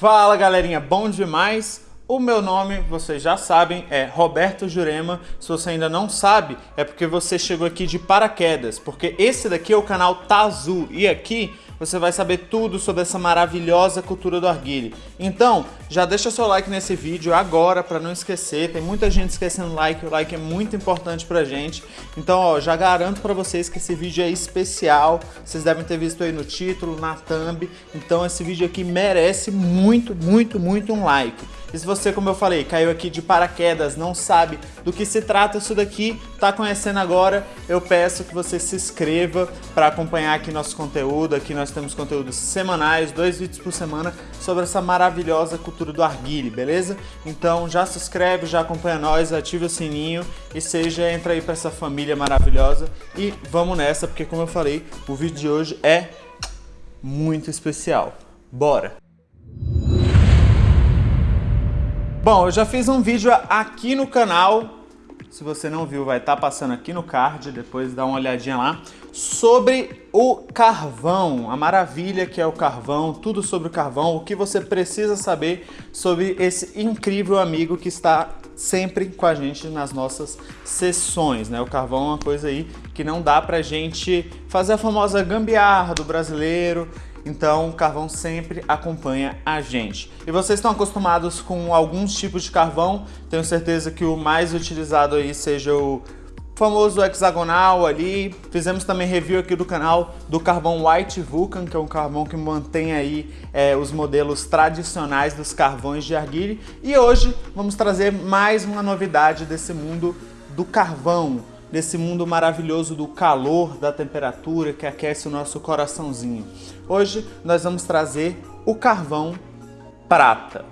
Fala galerinha, bom demais? O meu nome, vocês já sabem, é Roberto Jurema. Se você ainda não sabe, é porque você chegou aqui de paraquedas, porque esse daqui é o canal Tazu e aqui você vai saber tudo sobre essa maravilhosa cultura do arguile. Então, já deixa seu like nesse vídeo agora para não esquecer. Tem muita gente esquecendo like, o like é muito importante pra gente. Então, ó, já garanto para vocês que esse vídeo é especial. Vocês devem ter visto aí no título, na thumb. Então, esse vídeo aqui merece muito, muito, muito um like. E se você, como eu falei, caiu aqui de paraquedas, não sabe do que se trata isso daqui, tá conhecendo agora, eu peço que você se inscreva para acompanhar aqui nosso conteúdo. Aqui nós temos conteúdos semanais, dois vídeos por semana sobre essa maravilhosa cultura do arguile, beleza? Então já se inscreve, já acompanha nós, ativa o sininho e seja entra aí para essa família maravilhosa e vamos nessa, porque como eu falei, o vídeo de hoje é muito especial. Bora! Bom, eu já fiz um vídeo aqui no canal, se você não viu vai estar tá passando aqui no card, depois dá uma olhadinha lá, sobre o carvão, a maravilha que é o carvão, tudo sobre o carvão, o que você precisa saber sobre esse incrível amigo que está sempre com a gente nas nossas sessões, né? O carvão é uma coisa aí que não dá pra gente fazer a famosa gambiarra do brasileiro, então o carvão sempre acompanha a gente. E vocês estão acostumados com alguns tipos de carvão, tenho certeza que o mais utilizado aí seja o famoso hexagonal ali. Fizemos também review aqui do canal do carvão White Vulcan, que é um carvão que mantém aí é, os modelos tradicionais dos carvões de arguile. E hoje vamos trazer mais uma novidade desse mundo do carvão nesse mundo maravilhoso do calor, da temperatura que aquece o nosso coraçãozinho. Hoje nós vamos trazer o carvão prata.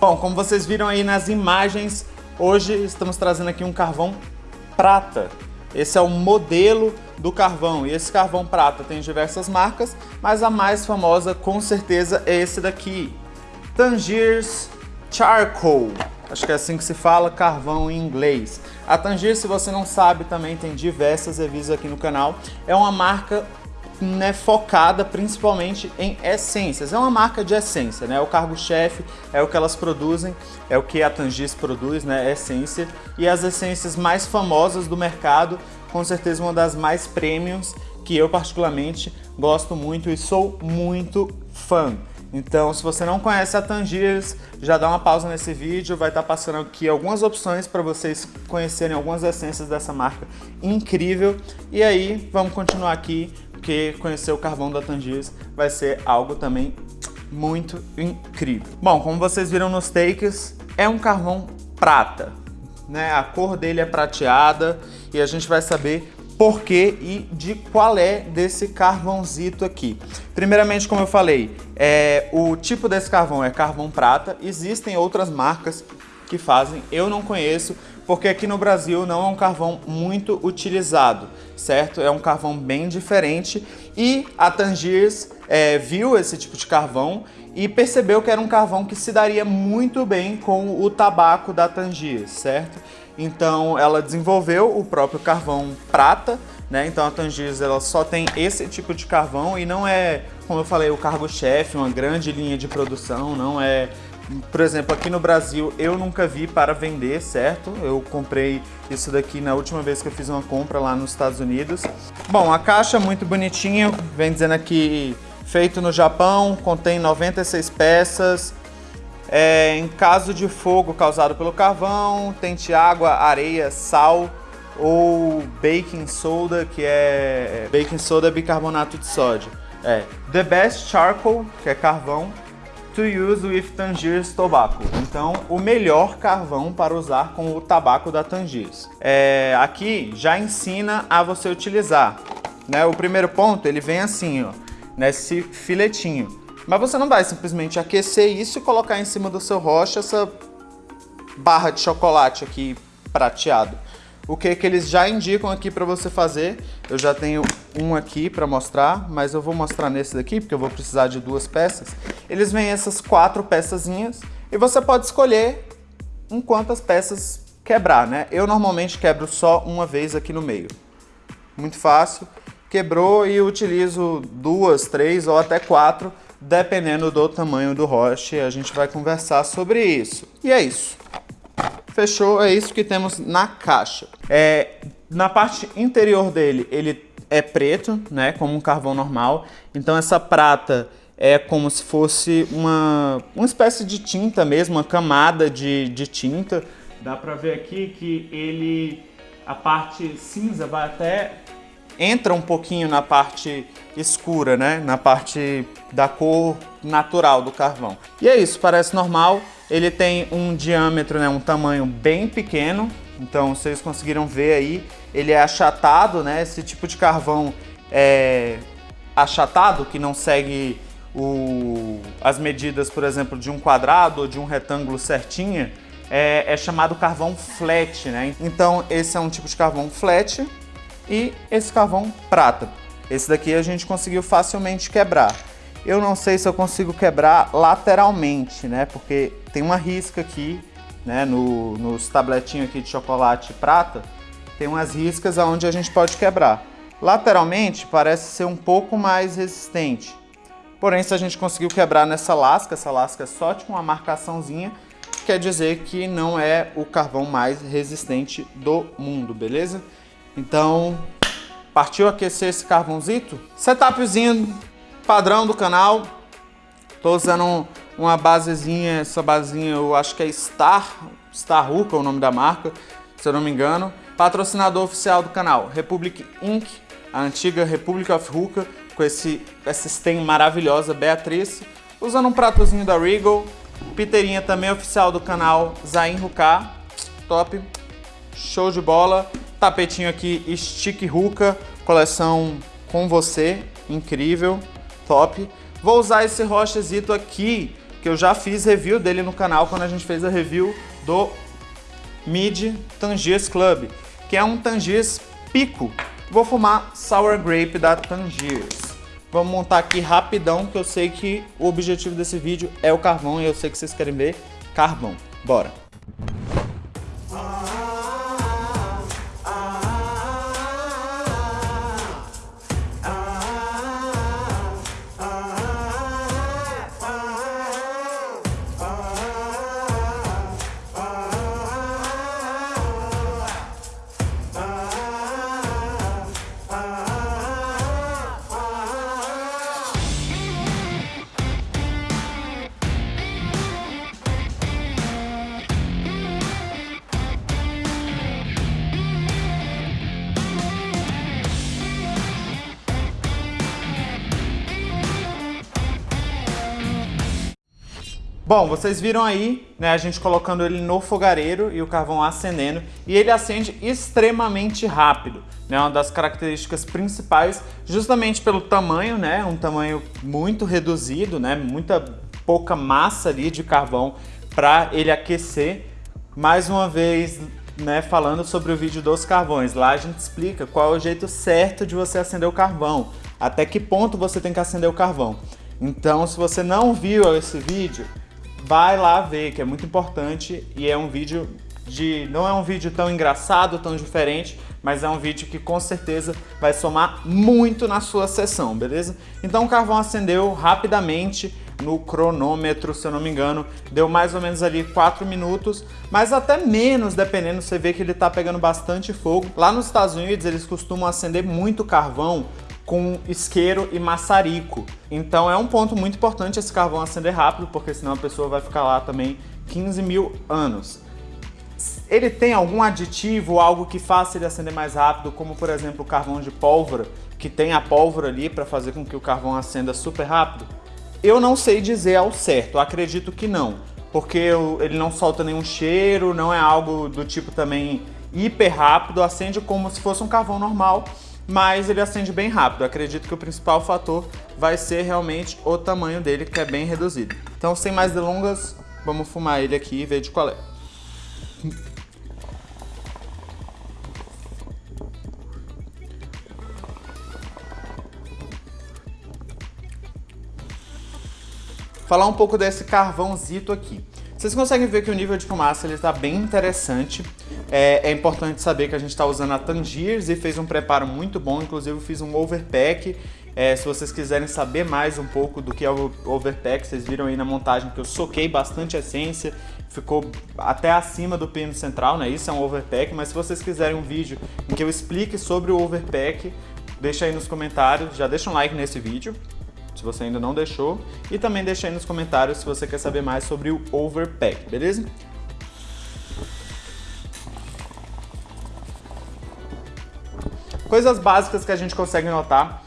Bom, como vocês viram aí nas imagens, hoje estamos trazendo aqui um carvão prata. Esse é o modelo do carvão. E esse carvão prata tem diversas marcas, mas a mais famosa com certeza é esse daqui. Tangiers Charcoal. Acho que é assim que se fala, carvão em inglês. A Tangier, se você não sabe, também tem diversas reviews aqui no canal. É uma marca né, focada principalmente em essências. É uma marca de essência, né? O cargo-chefe é o que elas produzem, é o que a Tangis produz, né? Essência. E as essências mais famosas do mercado com certeza uma das mais premiums que eu particularmente gosto muito e sou muito fã. Então, se você não conhece a Tangiers, já dá uma pausa nesse vídeo, vai estar passando aqui algumas opções para vocês conhecerem algumas essências dessa marca incrível. E aí, vamos continuar aqui, porque conhecer o carvão da Tangiers vai ser algo também muito incrível. Bom, como vocês viram nos takes, é um carvão prata, né? A cor dele é prateada e a gente vai saber por que e de qual é desse carvãozito aqui. Primeiramente, como eu falei, é, o tipo desse carvão é carvão prata. Existem outras marcas que fazem, eu não conheço, porque aqui no Brasil não é um carvão muito utilizado, certo? É um carvão bem diferente e a Tangiers é, viu esse tipo de carvão e percebeu que era um carvão que se daria muito bem com o tabaco da Tangiers, certo? Então ela desenvolveu o próprio carvão prata, né? Então a Tangiers ela só tem esse tipo de carvão e não é, como eu falei, o cargo-chefe, uma grande linha de produção, não é por exemplo, aqui no Brasil eu nunca vi para vender, certo? Eu comprei isso daqui na última vez que eu fiz uma compra lá nos Estados Unidos. Bom, a caixa é muito bonitinha, vem dizendo aqui feito no Japão, contém 96 peças, é, em caso de fogo causado pelo carvão, tente água, areia, sal ou baking soda, que é, é baking soda bicarbonato de sódio. É, the best charcoal, que é carvão, to use with Tangiers tobacco. Então, o melhor carvão para usar com o tabaco da Tangiers. É, aqui já ensina a você utilizar. Né? O primeiro ponto, ele vem assim, ó, nesse filetinho. Mas você não vai simplesmente aquecer isso e colocar em cima do seu rocha essa barra de chocolate aqui prateado. O que que eles já indicam aqui para você fazer, eu já tenho um aqui para mostrar, mas eu vou mostrar nesse daqui, porque eu vou precisar de duas peças. Eles vêm essas quatro peçazinhas e você pode escolher em quantas peças quebrar, né? Eu normalmente quebro só uma vez aqui no meio. Muito fácil. Quebrou e utilizo duas, três ou até quatro, dependendo do tamanho do roche. A gente vai conversar sobre isso. E é isso. Fechou, é isso que temos na caixa. É, na parte interior dele, ele é preto, né, como um carvão normal. Então essa prata é como se fosse uma, uma espécie de tinta mesmo, uma camada de, de tinta. Dá pra ver aqui que ele, a parte cinza vai até, entra um pouquinho na parte escura, né, na parte da cor natural do carvão. E é isso, parece normal. Ele tem um diâmetro, né, um tamanho bem pequeno, então vocês conseguiram ver aí, ele é achatado, né? Esse tipo de carvão é achatado, que não segue o, as medidas, por exemplo, de um quadrado ou de um retângulo certinha, é, é chamado carvão flat, né? Então esse é um tipo de carvão flat e esse carvão prata. Esse daqui a gente conseguiu facilmente quebrar. Eu não sei se eu consigo quebrar lateralmente, né? Porque tem uma risca aqui né, no, nos tabletinhos aqui de chocolate prata, tem umas riscas onde a gente pode quebrar. Lateralmente parece ser um pouco mais resistente. Porém, se a gente conseguiu quebrar nessa lasca, essa lasca é só com uma marcaçãozinha, quer dizer que não é o carvão mais resistente do mundo, beleza? Então, partiu aquecer esse carvãozito? Setupzinho padrão do canal. Tô usando uma basezinha, essa basezinha eu acho que é Star, Star Hookah é o nome da marca, se eu não me engano. Patrocinador oficial do canal, Republic Inc., a antiga Republic of Hookah, com esse, essa stem maravilhosa, Beatriz. Usando um pratozinho da Regal. Piteirinha também oficial do canal, Zain Hookah, top, show de bola. Tapetinho aqui, Stick Hookah, coleção com você, incrível, top. Vou usar esse rochezito aqui, que eu já fiz review dele no canal quando a gente fez a review do Mid Tangiers Club, que é um Tangiers Pico. Vou fumar Sour Grape da Tangiers. Vamos montar aqui rapidão, que eu sei que o objetivo desse vídeo é o carvão e eu sei que vocês querem ver carvão. Bora! Bom, vocês viram aí, né, a gente colocando ele no fogareiro e o carvão acendendo, e ele acende extremamente rápido, né, uma das características principais, justamente pelo tamanho, né, um tamanho muito reduzido, né, muita pouca massa ali de carvão para ele aquecer. Mais uma vez, né, falando sobre o vídeo dos carvões, lá a gente explica qual é o jeito certo de você acender o carvão, até que ponto você tem que acender o carvão. Então, se você não viu esse vídeo, vai lá ver, que é muito importante e é um vídeo de... não é um vídeo tão engraçado, tão diferente, mas é um vídeo que com certeza vai somar muito na sua sessão, beleza? Então o carvão acendeu rapidamente no cronômetro, se eu não me engano, deu mais ou menos ali 4 minutos, mas até menos, dependendo, você vê que ele tá pegando bastante fogo. Lá nos Estados Unidos eles costumam acender muito carvão com isqueiro e maçarico. Então é um ponto muito importante esse carvão acender rápido, porque senão a pessoa vai ficar lá também 15 mil anos. Ele tem algum aditivo, algo que faça ele acender mais rápido, como por exemplo o carvão de pólvora, que tem a pólvora ali para fazer com que o carvão acenda super rápido? Eu não sei dizer ao certo, acredito que não, porque ele não solta nenhum cheiro, não é algo do tipo também hiper rápido, acende como se fosse um carvão normal, mas ele acende bem rápido. acredito que o principal fator vai ser realmente o tamanho dele, que é bem reduzido. Então, sem mais delongas, vamos fumar ele aqui e ver de qual é. Falar um pouco desse carvãozito aqui. Vocês conseguem ver que o nível de fumaça está bem interessante. É, é importante saber que a gente está usando a Tangiers e fez um preparo muito bom, inclusive fiz um overpack. É, se vocês quiserem saber mais um pouco do que é o overpack, vocês viram aí na montagem que eu soquei bastante essência, ficou até acima do pino central, né? Isso é um overpack, mas se vocês quiserem um vídeo em que eu explique sobre o overpack, deixa aí nos comentários, já deixa um like nesse vídeo, se você ainda não deixou, e também deixa aí nos comentários se você quer saber mais sobre o overpack, beleza? Coisas básicas que a gente consegue notar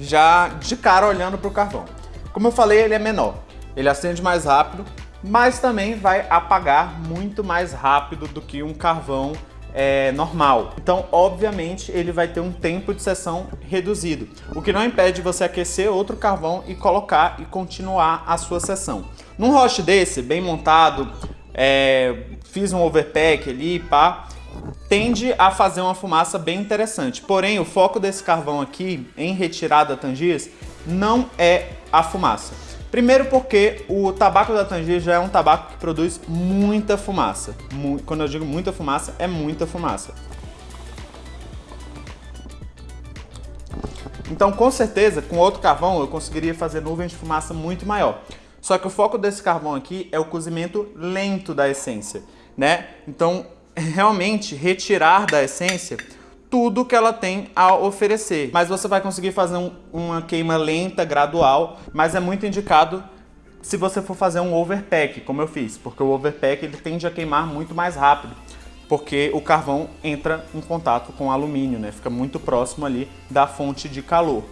já de cara olhando para o carvão. Como eu falei, ele é menor, ele acende mais rápido, mas também vai apagar muito mais rápido do que um carvão é, normal. Então, obviamente, ele vai ter um tempo de sessão reduzido, o que não impede você aquecer outro carvão e colocar e continuar a sua sessão. Num roche desse, bem montado, é, fiz um overpack ali, pá, tende a fazer uma fumaça bem interessante. Porém, o foco desse carvão aqui, em retirada Tangiers, não é a fumaça. Primeiro porque o tabaco da Tangier já é um tabaco que produz muita fumaça. Quando eu digo muita fumaça, é muita fumaça. Então, com certeza, com outro carvão, eu conseguiria fazer nuvens de fumaça muito maior. Só que o foco desse carvão aqui é o cozimento lento da essência, né? Então, realmente retirar da essência tudo que ela tem a oferecer. Mas você vai conseguir fazer um, uma queima lenta, gradual, mas é muito indicado se você for fazer um overpack, como eu fiz, porque o overpack ele tende a queimar muito mais rápido, porque o carvão entra em contato com o alumínio, né? Fica muito próximo ali da fonte de calor.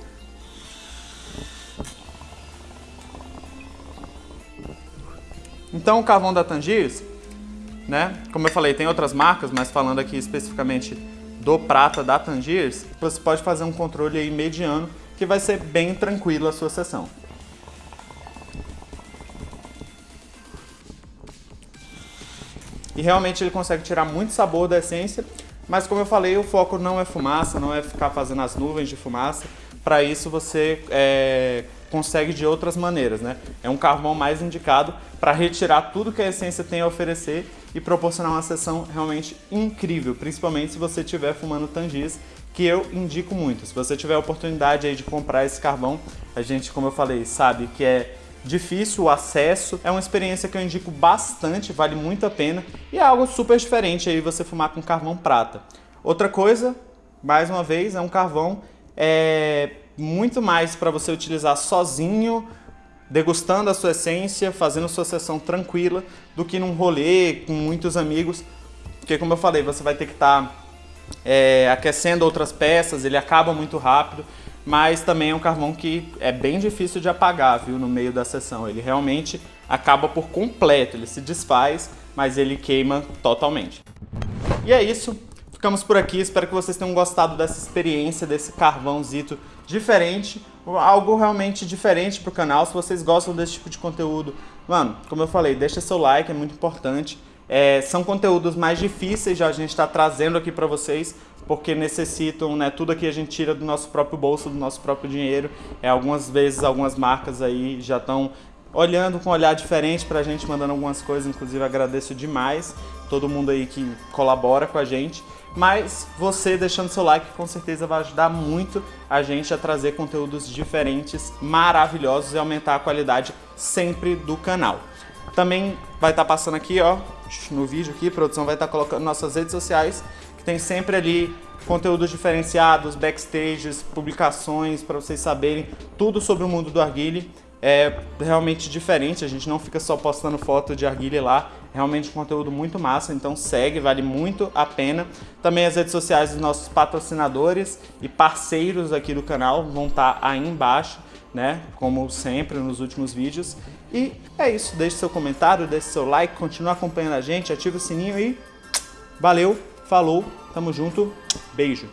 Então o carvão da Tangiers né? Como eu falei, tem outras marcas, mas falando aqui especificamente do prata da Tangiers, você pode fazer um controle aí mediano que vai ser bem tranquilo a sua sessão. E realmente ele consegue tirar muito sabor da essência, mas como eu falei, o foco não é fumaça, não é ficar fazendo as nuvens de fumaça. Para isso você é, consegue de outras maneiras, né? É um carvão mais indicado para retirar tudo que a essência tem a oferecer e proporcionar uma sessão realmente incrível, principalmente se você estiver fumando tangis, que eu indico muito. Se você tiver a oportunidade aí de comprar esse carvão, a gente, como eu falei, sabe que é difícil o acesso, é uma experiência que eu indico bastante, vale muito a pena e é algo super diferente aí você fumar com carvão prata. Outra coisa, mais uma vez, é um carvão é, muito mais para você utilizar sozinho, degustando a sua essência, fazendo sua sessão tranquila, do que num rolê com muitos amigos, porque como eu falei, você vai ter que estar tá, é, aquecendo outras peças, ele acaba muito rápido, mas também é um carvão que é bem difícil de apagar, viu, no meio da sessão. Ele realmente acaba por completo, ele se desfaz, mas ele queima totalmente. E é isso, ficamos por aqui, espero que vocês tenham gostado dessa experiência, desse carvãozito diferente, algo realmente diferente pro canal. Se vocês gostam desse tipo de conteúdo, mano, como eu falei, deixa seu like, é muito importante. É, são conteúdos mais difíceis já a gente está trazendo aqui para vocês, porque necessitam, né, tudo aqui a gente tira do nosso próprio bolso, do nosso próprio dinheiro. É, algumas vezes algumas marcas aí já estão olhando com um olhar diferente para a gente, mandando algumas coisas, inclusive agradeço demais todo mundo aí que colabora com a gente. Mas você deixando seu like com certeza vai ajudar muito a gente a trazer conteúdos diferentes, maravilhosos e aumentar a qualidade sempre do canal. Também vai estar tá passando aqui, ó, no vídeo aqui, a produção vai estar tá colocando nossas redes sociais, que tem sempre ali conteúdos diferenciados, backstages, publicações, para vocês saberem tudo sobre o mundo do Arguile é realmente diferente, a gente não fica só postando foto de arguilha lá, realmente conteúdo muito massa, então segue, vale muito a pena. Também as redes sociais dos nossos patrocinadores e parceiros aqui do canal vão estar tá aí embaixo, né, como sempre nos últimos vídeos. E é isso, deixe seu comentário, deixe seu like, continue acompanhando a gente, ative o sininho e valeu, falou, tamo junto, beijo!